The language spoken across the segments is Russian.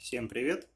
Всем привет!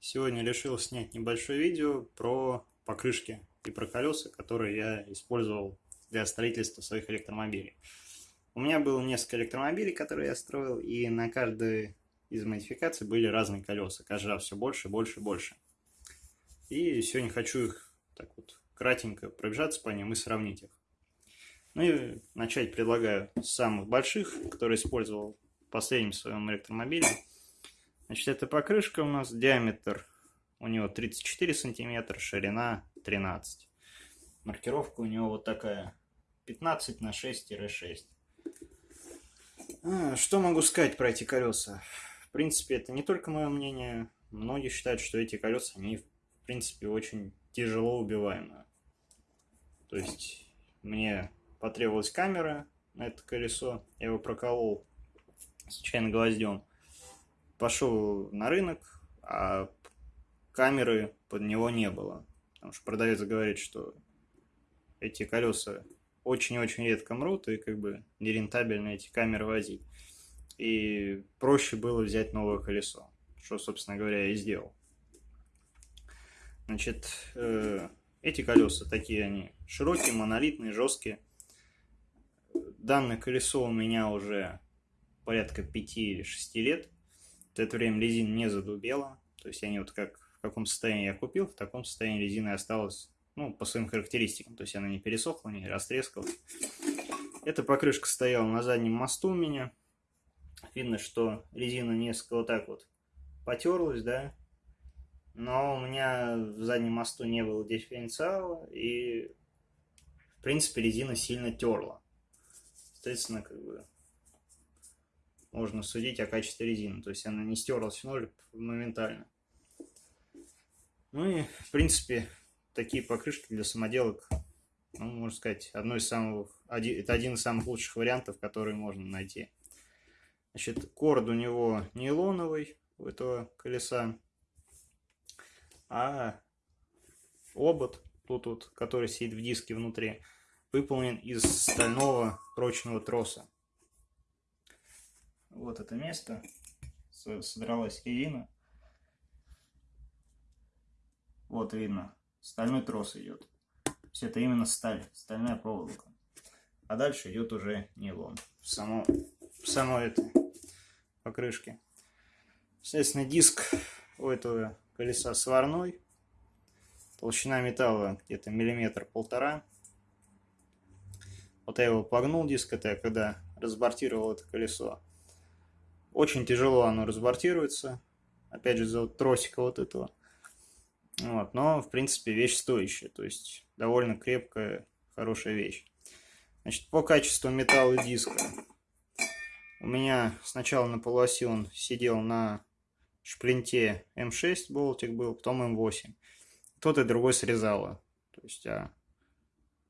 Сегодня решил снять небольшое видео про покрышки и про колеса, которые я использовал для строительства своих электромобилей. У меня было несколько электромобилей, которые я строил, и на каждой из модификаций были разные колеса, каждый раз все больше, больше, больше. И сегодня хочу их так вот кратенько пробежаться по ним и сравнить их. Ну и начать предлагаю с самых больших, которые использовал в последнем своем электромобиле. Значит, эта покрышка у нас диаметр у него 34 сантиметра, ширина 13. Маркировка у него вот такая 15 на 6-6. А, что могу сказать про эти колеса? В принципе, это не только мое мнение. Многие считают, что эти колеса, они, в принципе, очень тяжело убиваемые. То есть, мне потребовалась камера на это колесо. Я его проколол случайно гвоздем пошел на рынок, а камеры под него не было. Потому что продавец говорит, что эти колеса очень-очень редко мрут, и как бы нерентабельно эти камеры возить. И проще было взять новое колесо, что, собственно говоря, я и сделал. Значит, э, эти колеса такие они широкие, монолитные, жесткие. Данное колесо у меня уже порядка 5 или 6 лет это время резина не задубела. То есть они вот как в каком состоянии я купил, в таком состоянии резина осталась, ну, по своим характеристикам. То есть она не пересохла, не растрескалась. Эта покрышка стояла на заднем мосту у меня. Видно, что резина несколько вот так вот потерлась, да. Но у меня в заднем мосту не было дифференциала, и, в принципе, резина сильно терла. Соответственно, как бы можно судить о качестве резины. То есть она не стерлась в ноль моментально. Ну и, в принципе, такие покрышки для самоделок, ну, можно сказать, одно из самых, один, это один из самых лучших вариантов, которые можно найти. Значит, корд у него нейлоновый у этого колеса, а обод, тут вот, который сидит в диске внутри, выполнен из стального прочного троса вот это место, содралась резина. Вот видно, стальной трос идет. Все это именно сталь, стальная проволока. А дальше идет уже нейлон. В само, в само это покрышки. Соответственно, диск у этого колеса сварной. Толщина металла где-то миллиметр-полтора. Вот я его погнул, диск это я когда разбортировал это колесо. Очень тяжело оно разбортируется. Опять же, из-за вот тросика вот этого. Вот, но, в принципе, вещь стоящая. То есть, довольно крепкая, хорошая вещь. Значит, по качеству металла диска. У меня сначала на полуоси он сидел на шплинте М6 болтик был, потом М8. Тот и другой срезало. То есть, а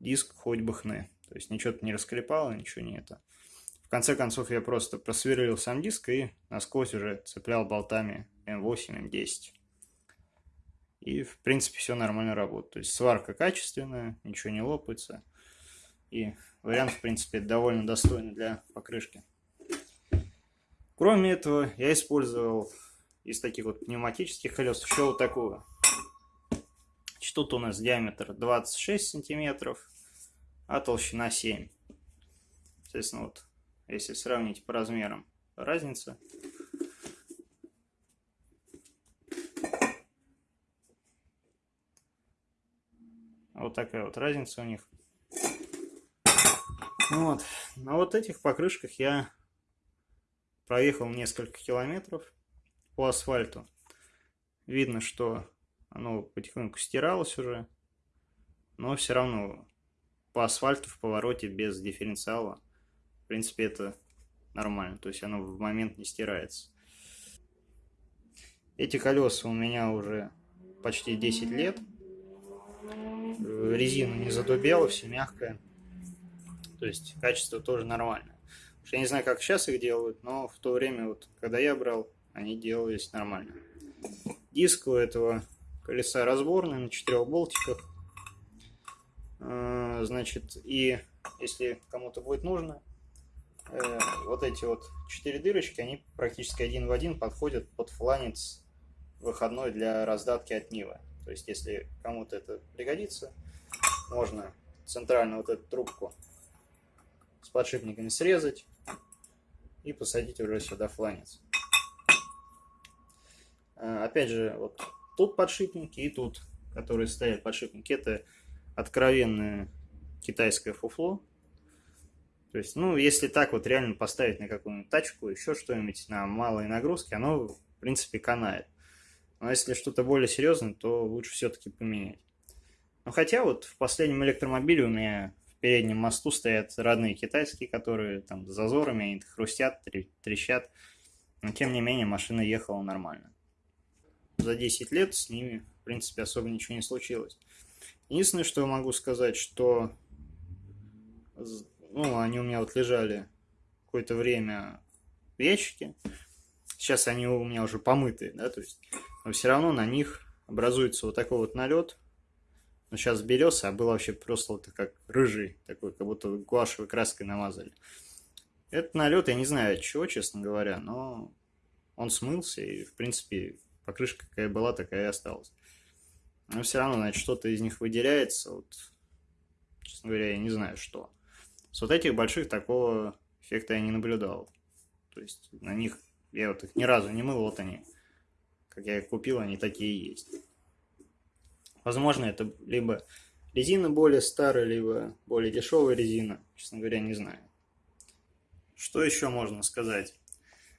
диск хоть бы хны. То есть, ничего-то не расклепало, ничего не это. В конце концов я просто просверлил сам диск и насквозь уже цеплял болтами М8, М10. И в принципе все нормально работает. То есть сварка качественная, ничего не лопается. И вариант в принципе довольно достойный для покрышки. Кроме этого я использовал из таких вот пневматических колес еще вот такую. Тут у нас диаметр 26 сантиметров, а толщина 7. Соответственно, вот если сравнить по размерам. Разница. Вот такая вот разница у них. Вот. На вот этих покрышках я проехал несколько километров по асфальту. Видно, что оно потихоньку стиралось уже, но все равно по асфальту в повороте без дифференциала в принципе, это нормально, то есть оно в момент не стирается. Эти колеса у меня уже почти 10 лет. Резина не задубела, все мягкое. То есть качество тоже нормальное. Я не знаю, как сейчас их делают, но в то время, вот, когда я брал, они делались нормально. Диск у этого колеса разборный на четырех болтиках. А, значит, и если кому-то будет нужно, э, вот эти вот четыре дырочки, они практически один в один подходят под фланец выходной для раздатки от Нивы. То есть, если кому-то это пригодится, можно центрально вот эту трубку с подшипниками срезать и посадить уже сюда фланец. А, опять же, вот тут подшипники и тут, которые стоят подшипники, это откровенное китайское фуфло. То есть, ну, если так вот реально поставить на какую-нибудь тачку, еще что-нибудь на малые нагрузки, оно, в принципе, канает. Но если что-то более серьезное, то лучше все-таки поменять. Но хотя вот в последнем электромобиле у меня в переднем мосту стоят родные китайские, которые там с зазорами, они хрустят, трещат. Но тем не менее машина ехала нормально. За 10 лет с ними, в принципе, особо ничего не случилось. Единственное, что я могу сказать, что ну, они у меня вот лежали какое-то время в ящике. Сейчас они у меня уже помытые, да, то есть, но все равно на них образуется вот такой вот налет. Но сейчас белесый, а был вообще просто вот как рыжий, такой, как будто гуашевой краской намазали. Этот налет, я не знаю от чего, честно говоря, но он смылся, и, в принципе, покрышка какая была, такая и осталась. Но все равно, значит, что-то из них выделяется, вот, честно говоря, я не знаю, что. С вот этих больших такого эффекта я не наблюдал. То есть на них я вот их ни разу не мыл, вот они. Как я их купил, они такие есть. Возможно, это либо резина более старая, либо более дешевая резина. Честно говоря, не знаю. Что еще можно сказать?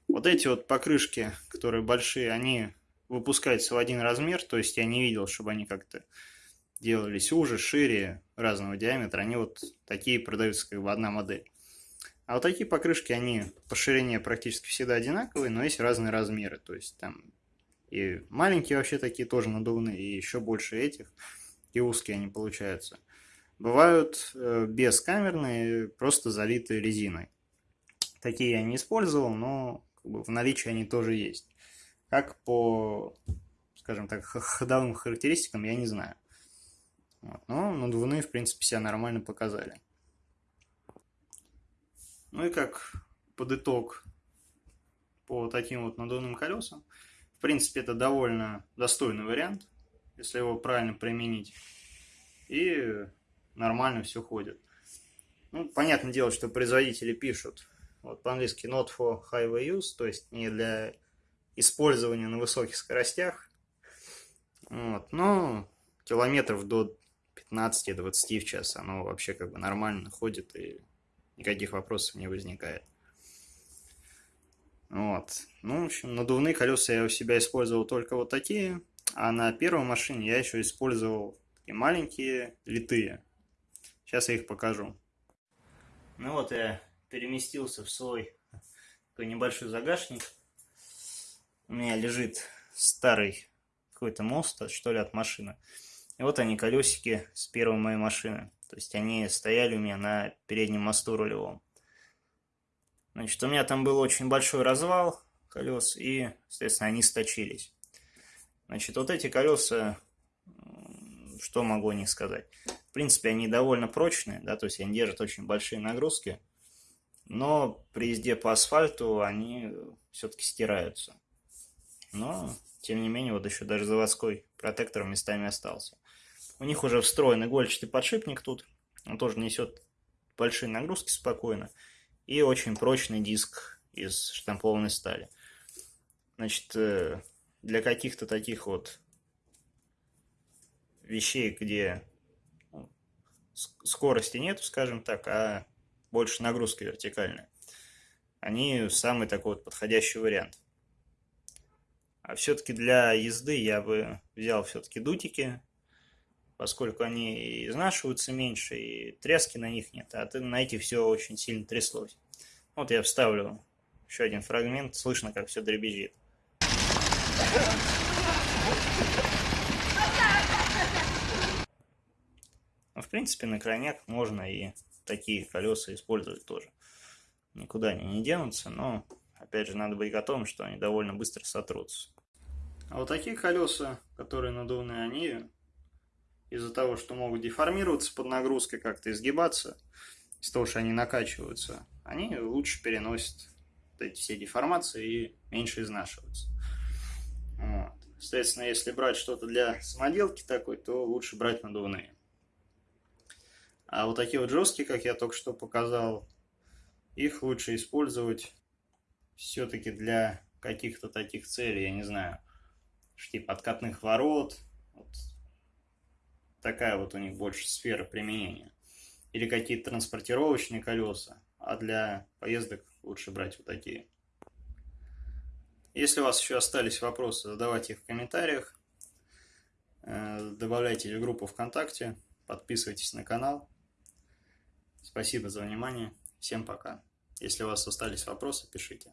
Вот эти вот покрышки, которые большие, они выпускаются в один размер, то есть я не видел, чтобы они как-то делались уже, шире, разного диаметра, они вот такие продаются как бы одна модель. А вот такие покрышки, они по ширине практически всегда одинаковые, но есть разные размеры. То есть там и маленькие вообще такие тоже надувные, и еще больше этих, и узкие они получаются. Бывают э, бескамерные, просто залитые резиной. Такие я не использовал, но как бы, в наличии они тоже есть. Как по, скажем так, ходовым характеристикам, я не знаю. Вот. Но надувные, в принципе, себя нормально показали. Ну и как под итог по таким вот надувным колесам, в принципе, это довольно достойный вариант, если его правильно применить. И нормально все ходит. Ну, понятное дело, что производители пишут вот по-английски not for highway use, то есть не для использования на высоких скоростях. Вот. Но километров до 15-20 в час оно вообще как бы нормально ходит и никаких вопросов не возникает. Вот. Ну, в общем, надувные колеса я у себя использовал только вот такие, а на первой машине я еще использовал такие маленькие, литые. Сейчас я их покажу. Ну вот я переместился в свой такой небольшой загашник. У меня лежит старый какой-то мост, что ли, от машины. И вот они, колесики с первой моей машины. То есть они стояли у меня на переднем мосту рулевом. Значит, у меня там был очень большой развал колес, и, соответственно, они сточились. Значит, вот эти колеса, что могу о них сказать? В принципе, они довольно прочные, да, то есть они держат очень большие нагрузки, но при езде по асфальту они все-таки стираются. Но, тем не менее, вот еще даже заводской протектор местами остался. У них уже встроен игольчатый подшипник тут. Он тоже несет большие нагрузки спокойно. И очень прочный диск из штампованной стали. Значит, э, для каких-то таких вот вещей, где ну, скорости нет, скажем так, а больше нагрузка вертикальная, они самый такой вот подходящий вариант. А все-таки для езды я бы взял все-таки дутики поскольку они изнашиваются меньше, и тряски на них нет, а на эти все очень сильно тряслось. Вот я вставлю еще один фрагмент, слышно, как все дребезжит. Но, в принципе, на крайняк можно и такие колеса использовать тоже. Никуда они не денутся, но, опять же, надо быть готовым, что они довольно быстро сотрутся. А вот такие колеса, которые надувные, они из-за того, что могут деформироваться под нагрузкой, как-то изгибаться, из-за того, что они накачиваются, они лучше переносят вот эти все деформации и меньше изнашиваются. Вот. Соответственно, если брать что-то для самоделки такой, то лучше брать надувные. А вот такие вот жесткие, как я только что показал, их лучше использовать все-таки для каких-то таких целей, я не знаю, типа откатных ворот, вот такая вот у них больше сфера применения. Или какие-то транспортировочные колеса, а для поездок лучше брать вот такие. Если у вас еще остались вопросы, задавайте их в комментариях. Э, добавляйтесь в группу ВКонтакте, подписывайтесь на канал. Спасибо за внимание. Всем пока. Если у вас остались вопросы, пишите.